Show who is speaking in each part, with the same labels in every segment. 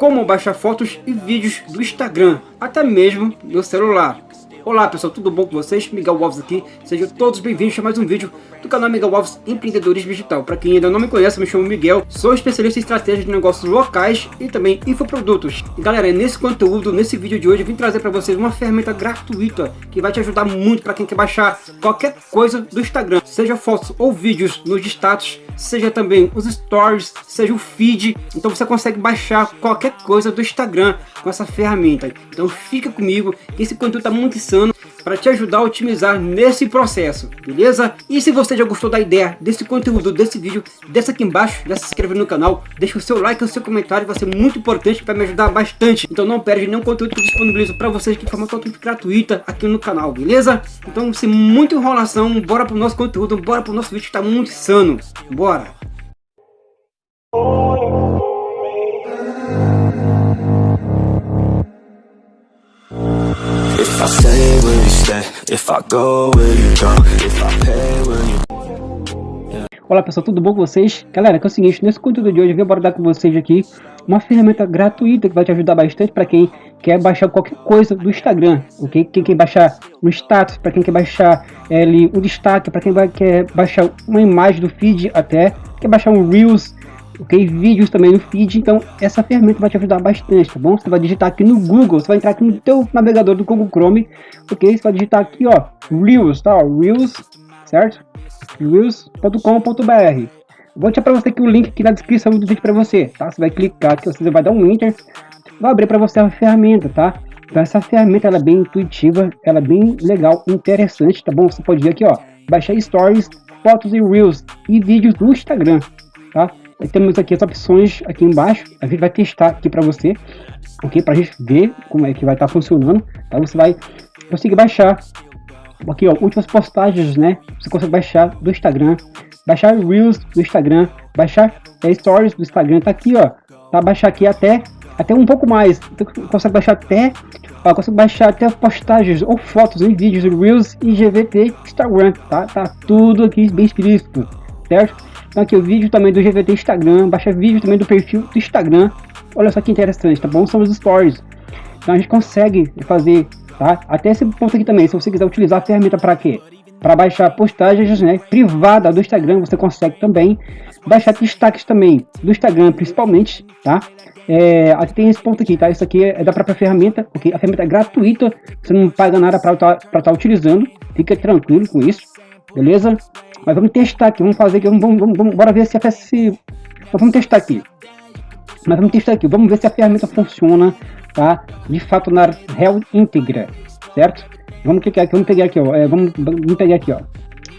Speaker 1: como baixar fotos e vídeos do Instagram, até mesmo no celular. Olá pessoal, tudo bom com vocês? Miguel Alves aqui, sejam todos bem-vindos a mais um vídeo do canal Miguel Alves Empreendedorismo Digital. Para quem ainda não me conhece, me chamo Miguel, sou especialista em estratégia de negócios locais e também infoprodutos. E galera, nesse conteúdo, nesse vídeo de hoje, eu vim trazer para vocês uma ferramenta gratuita que vai te ajudar muito para quem quer baixar qualquer coisa do Instagram, seja fotos ou vídeos nos status, seja também os stories, seja o feed. Então você consegue baixar qualquer coisa do Instagram com essa ferramenta. Então fica comigo, esse conteúdo está muito insano para te ajudar a otimizar nesse processo, beleza? E se você já gostou da ideia desse conteúdo, desse vídeo, desce aqui embaixo, já se inscreve no canal, deixa o seu like e o seu comentário, vai ser muito importante para me ajudar bastante. Então não perde nenhum conteúdo que eu disponibilizo para vocês de forma totalmente gratuita aqui no canal, beleza? Então sem muita enrolação, bora pro nosso conteúdo, bora pro nosso vídeo que tá muito insano, bora! If I stay, Olá pessoal, tudo bom com vocês? Galera, que é o seguinte, nesse conteúdo de hoje eu vim abordar com vocês aqui uma ferramenta gratuita que vai te ajudar bastante para quem quer baixar qualquer coisa do Instagram, ok? Quem quer baixar um status, para quem quer baixar é, um destaque, para quem vai, quer baixar uma imagem do feed até, quer baixar um Reels, ok? Vídeos também no feed, então essa ferramenta vai te ajudar bastante, tá bom? Você vai digitar aqui no Google, você vai entrar aqui no teu navegador do Google Chrome, ok? Você vai digitar aqui, ó, Reels, tá? Reels, certo? Reels.com.br Vou deixar para você aqui o link aqui na descrição do vídeo para você, tá? Você vai clicar aqui, você vai dar um enter, vai abrir para você a ferramenta, tá? Então essa ferramenta ela é bem intuitiva, ela é bem legal, interessante, tá bom? Você pode vir aqui, ó, baixar stories, fotos e reels e vídeos do Instagram, tá? Temos aqui as opções aqui embaixo, a gente vai testar aqui para você, ok? Para a gente ver como é que vai estar tá funcionando, tá? Você vai conseguir baixar aqui, ó, últimas postagens, né? Você consegue baixar do Instagram, baixar Reels do Instagram, baixar é, Stories do Instagram, tá aqui, ó, tá? Baixar aqui até, até um pouco mais, então, consegue baixar até, ó, consegue baixar até postagens ou fotos em vídeos, Reels e GVT Instagram, tá? Tá tudo aqui bem explícito, certo? Então aqui o vídeo também do GVT Instagram, baixa vídeo também do perfil do Instagram. Olha só que interessante, tá bom? São os stories. Então a gente consegue fazer, tá? Até esse ponto aqui também, se você quiser utilizar a ferramenta para quê? Para baixar postagens né, privada do Instagram, você consegue também baixar destaques também do Instagram, principalmente, tá? É, aqui tem esse ponto aqui, tá? Isso aqui é da própria ferramenta, porque a ferramenta é gratuita, você não paga nada para estar tá, tá utilizando, fica tranquilo com isso, beleza? Mas vamos testar aqui, vamos fazer aqui, vamos, vamos, vamos bora ver se a se vamos testar aqui. Mas vamos testar aqui, vamos ver se a ferramenta funciona, tá? De fato na real íntegra, certo? Vamos clicar aqui, vamos pegar aqui, ó, é, vamos, vamos pegar aqui, ó.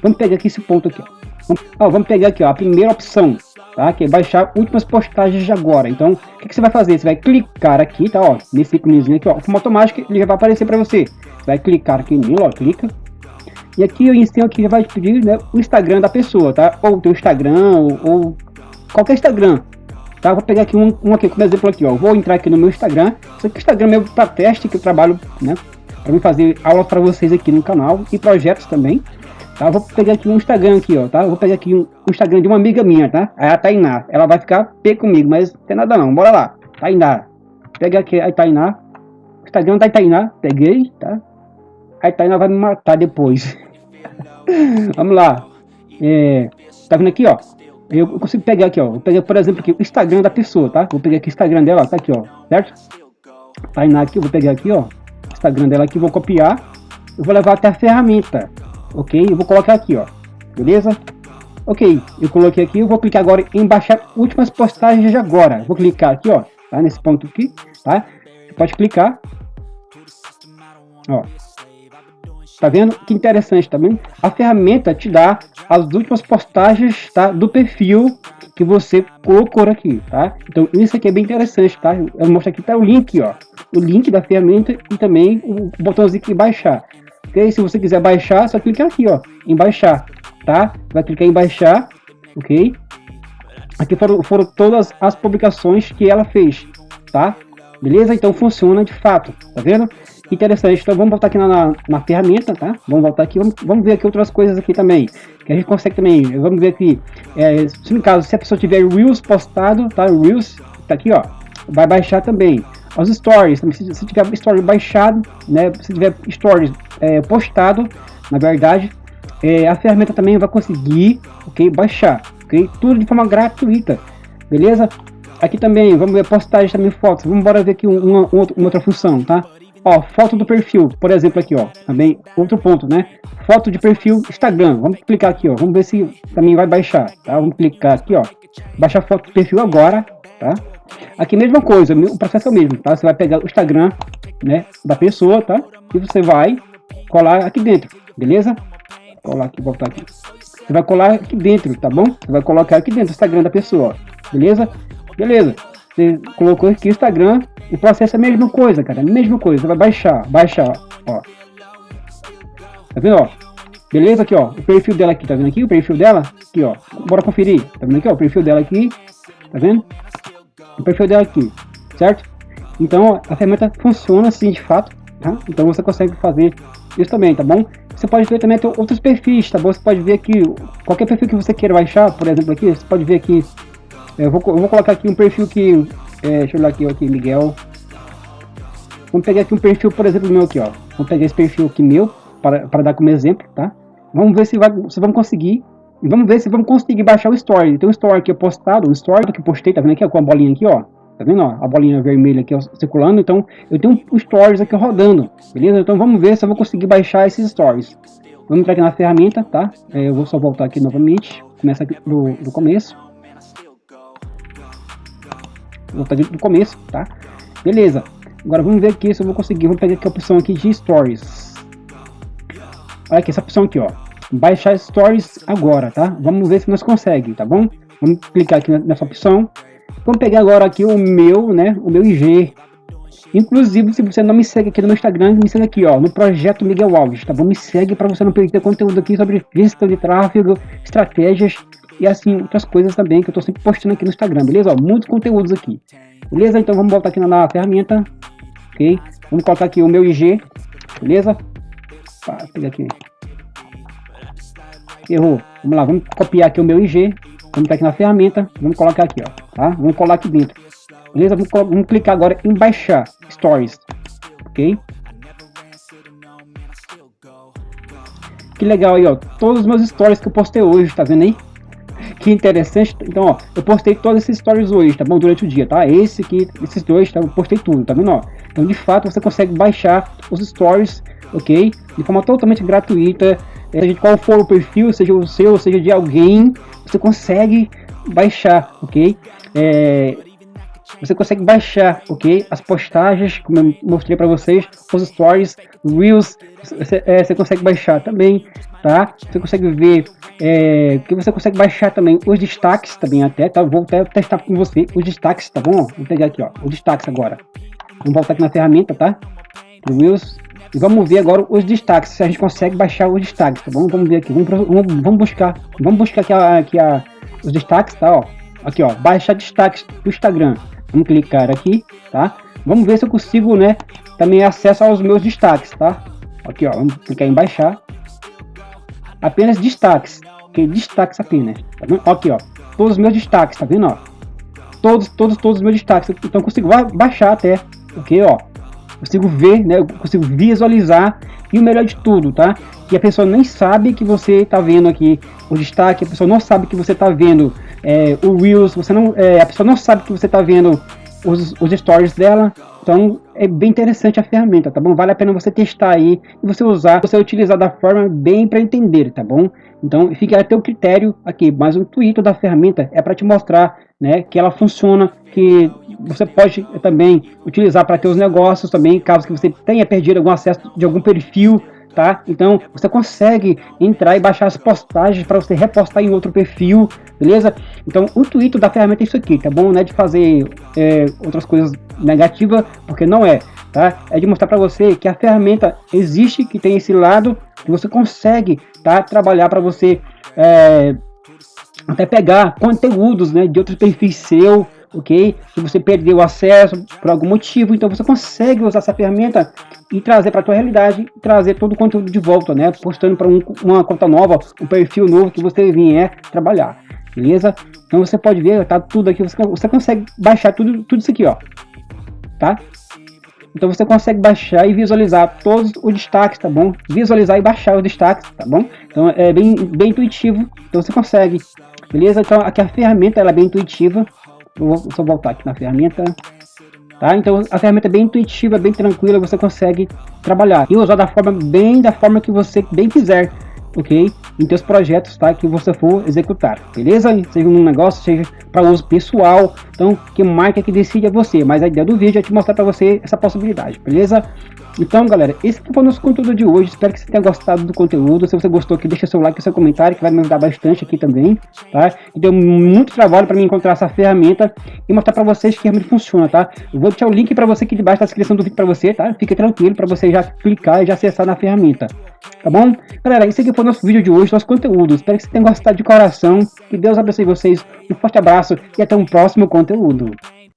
Speaker 1: Vamos pegar aqui esse ponto aqui, ó. Vamos, ó, vamos pegar aqui, ó, a primeira opção, tá? Que é baixar últimas postagens de agora. Então, o que, que você vai fazer? Você vai clicar aqui, tá? Ó, nesse íconezinho aqui, ó, como automático, ele já vai aparecer para você. Você vai clicar aqui nele, ó, clica, e aqui eu ensino que vai pedir né, o Instagram da pessoa, tá? Ou o teu Instagram, ou, ou, qualquer Instagram. Tá? Vou pegar aqui um, um aqui como exemplo aqui, ó. Vou entrar aqui no meu Instagram. Isso aqui é o Instagram meu para teste que eu trabalho, né? Para fazer aulas para vocês aqui no canal e projetos também. Tá? Vou pegar aqui um Instagram aqui, ó, tá? Vou pegar aqui um, um Instagram de uma amiga minha, tá? É a Tainá. Ela vai ficar P comigo, mas não tem nada não. Bora lá. Tainá. Pega aqui a Tainá. Instagram da Tainá. Peguei, tá? A Tainá vai me matar depois. Vamos lá. É, tá vendo aqui, ó? Eu consigo pegar aqui, ó. Vou pegar, por exemplo, aqui, o Instagram da pessoa, tá? Vou pegar aqui o Instagram dela, tá aqui, ó. Certo? Tainá aqui, eu vou pegar aqui, ó. Instagram dela aqui, vou copiar. Eu vou levar até a ferramenta, ok? Eu vou colocar aqui, ó. Beleza? Ok, eu coloquei aqui, eu vou clicar agora em baixar últimas postagens de agora. Vou clicar aqui, ó, tá? Nesse ponto aqui, tá? Você pode clicar. Ó, Tá vendo? Que interessante. Tá a ferramenta te dá as últimas postagens tá, do perfil que você colocou aqui, tá? Então isso aqui é bem interessante, tá? Eu mostro aqui tá o link, ó. O link da ferramenta e também o botãozinho de baixar. Ok? Se você quiser baixar, só clicar aqui, ó, em baixar, tá? Vai clicar em baixar, ok? Aqui foram, foram todas as publicações que ela fez, tá? Beleza? Então funciona de fato, tá vendo? Interessante. Então vamos voltar aqui na, na, na, ferramenta, tá? Vamos voltar aqui, vamos, vamos ver aqui outras coisas aqui também. Que a gente consegue também, vamos ver aqui, é, se no caso, se a pessoa tiver Reels postado, tá? Reels, tá aqui, ó. vai baixar também. Os stories, se, se tiver story baixado, né, se tiver stories é, postado, na verdade, é, a ferramenta também vai conseguir, ok, baixar, ok, tudo de forma gratuita, beleza? Aqui também, vamos ver postagem também fotos, vamos embora ver aqui uma, uma, outra função, tá? Ó, foto do perfil, por exemplo aqui, ó, também outro ponto, né? Foto de perfil Instagram, vamos clicar aqui, ó, vamos ver se também vai baixar, tá? Vamos clicar aqui, ó, baixar foto do perfil agora, tá? Aqui mesma coisa, o processo é o mesmo, tá? Você vai pegar o Instagram, né, da pessoa, tá? E você vai colar aqui dentro, beleza? Colar aqui, voltar aqui. Você vai colar aqui dentro, tá bom? Você vai colocar aqui dentro o Instagram da pessoa, beleza? Beleza. Você colocou aqui o Instagram, o processo é a mesma coisa, cara, a mesma coisa. Você vai baixar, baixar, ó. Tá vendo, ó? Beleza aqui, ó, o perfil dela aqui, tá vendo aqui o perfil dela? Aqui, ó, bora conferir, tá vendo aqui, ó, o perfil dela aqui, tá vendo? O perfil dela aqui, certo? Então, a ferramenta funciona assim, de fato, tá? Então você consegue fazer isso também, tá bom? Você pode ver também outros perfis, tá bom? Você pode ver aqui, qualquer perfil que você queira baixar, por exemplo aqui, você pode ver aqui, eu vou, eu vou colocar aqui um perfil que, é, deixa eu olhar aqui, aqui, Miguel. Vamos pegar aqui um perfil, por exemplo, meu aqui, ó. Vamos pegar esse perfil aqui meu, para, para dar como exemplo, tá? Vamos ver se, vai, se vamos conseguir. Vamos ver se vamos conseguir baixar o story. Tem um story aqui postado, um story que eu postei, tá vendo aqui, ó, com a bolinha aqui, ó. Tá vendo, ó, a bolinha vermelha aqui ó, circulando. Então, eu tenho um stories aqui rodando, beleza? Então, vamos ver se eu vou conseguir baixar esses stories. Vamos entrar aqui na ferramenta, tá? É, eu vou só voltar aqui novamente. Começa aqui do, do começo. Vou voltar do começo, tá? Beleza. Agora vamos ver aqui se eu vou conseguir. Vou pegar aqui a opção aqui de stories. Olha aqui, essa opção aqui, ó. Baixar stories agora, tá? Vamos ver se nós conseguimos, tá bom? Vamos clicar aqui nessa opção. Vamos pegar agora aqui o meu, né? O meu IG. Inclusive, se você não me segue aqui no meu Instagram, me segue aqui, ó, no Projeto Miguel Alves, tá bom? Me segue para você não perder conteúdo aqui sobre gestão de tráfego, estratégias e assim, outras coisas também que eu tô sempre postando aqui no Instagram, beleza? Ó, muitos conteúdos aqui. Beleza? Então vamos voltar aqui na, na ferramenta, ok? Vamos colocar aqui o meu IG, beleza? Pá, pegar aqui. Errou. Vamos lá, vamos copiar aqui o meu IG, Vamos estar aqui na ferramenta, vamos colocar aqui, ó, tá? Vamos colar aqui dentro. Beleza? Vamos, vamos clicar agora em baixar Stories, ok? Que legal aí, ó, todos os meus stories que eu postei hoje, tá vendo aí? Que interessante. Então, ó, eu postei todos esses stories hoje, tá bom? Durante o dia, tá? Esse aqui, esses dois, tá? Eu postei tudo, tá vendo, ó? Então, de fato, você consegue baixar os stories, ok? De forma totalmente gratuita, seja qual for o perfil, seja o seu, seja de alguém, você consegue baixar, ok? É, você consegue baixar, ok? As postagens, como eu mostrei para vocês, os stories, reels, você, é, você, consegue baixar também, tá? Você consegue ver, é, que você consegue baixar também os destaques também até, tá? Vou até testar com você os destaques, tá bom? Vou pegar aqui, ó, os destaques agora. Vamos voltar aqui na ferramenta, tá? Reels, e vamos ver agora os destaques, se a gente consegue baixar os destaques, tá bom? Vamos ver aqui, vamos, vamos, vamos buscar, vamos buscar aqui, a, aqui a, os destaques, tá? Ó, aqui, ó, baixar destaques do Instagram. Vamos clicar aqui, tá? Vamos ver se eu consigo, né, também acesso aos meus destaques, tá? Aqui, ó, vamos clicar em baixar. Apenas destaques, ok? Destaques apenas, tá vendo? Aqui, ó, todos os meus destaques, tá vendo, ó? Todos, todos, todos os meus destaques, então consigo baixar até, ok, ó? consigo ver, né? Eu consigo visualizar e o melhor de tudo, tá? Que a pessoa nem sabe que você está vendo aqui o destaque, a pessoa não sabe que você está vendo é, o Reels, você não, é, a pessoa não sabe que você está vendo os, os stories dela. Então é bem interessante a ferramenta, tá bom? Vale a pena você testar aí e você usar, você utilizar da forma bem para entender, tá bom? Então fica a teu critério aqui, mas o intuito da ferramenta é para te mostrar né, que ela funciona, que você pode também utilizar para teus negócios também, caso que você tenha perdido algum acesso de algum perfil, tá? Então você consegue entrar e baixar as postagens para você repostar em outro perfil, beleza? Então o intuito da ferramenta é isso aqui, tá bom? Não é de fazer é, outras coisas negativas, porque não é, tá? É de mostrar para você que a ferramenta existe, que tem esse lado, que você consegue, tá? Trabalhar para você é, até pegar conteúdos né, de outros perfis seu, ok? Se você perdeu o acesso por algum motivo, então você consegue usar essa ferramenta e trazer para a tua realidade, trazer todo o conteúdo de volta, né? Postando para um, uma conta nova, um perfil novo que você vier trabalhar. beleza? Então você pode ver, tá tudo aqui, você, você consegue baixar tudo, tudo isso aqui, ó, tá? Então você consegue baixar e visualizar todos os destaques, tá bom? Visualizar e baixar os destaques, tá bom? Então é bem, bem intuitivo, então você consegue, beleza? Então aqui a ferramenta ela é bem intuitiva. Eu vou só voltar aqui na ferramenta, tá? Então a ferramenta é bem intuitiva, bem tranquila, você consegue trabalhar e usar da forma bem da forma que você bem quiser ok? Em teus projetos, tá? Que você for executar, beleza? Seja um negócio, seja para uso pessoal, então que marca que decide é você, mas a ideia do vídeo é te mostrar para você essa possibilidade, beleza? Então, galera, esse foi o nosso conteúdo de hoje. Espero que você tenha gostado do conteúdo. Se você gostou aqui, deixa seu like seu comentário, que vai me ajudar bastante aqui também, tá? E deu muito trabalho para mim encontrar essa ferramenta e mostrar para vocês que realmente funciona, tá? Eu vou deixar o link para você aqui debaixo da descrição do vídeo para você, tá? Fique tranquilo para você já clicar e já acessar na ferramenta, tá bom? Galera, esse aqui foi o nosso vídeo de hoje, nosso conteúdo. Espero que você tenha gostado de coração. Que Deus abençoe vocês. Um forte abraço e até um próximo conteúdo.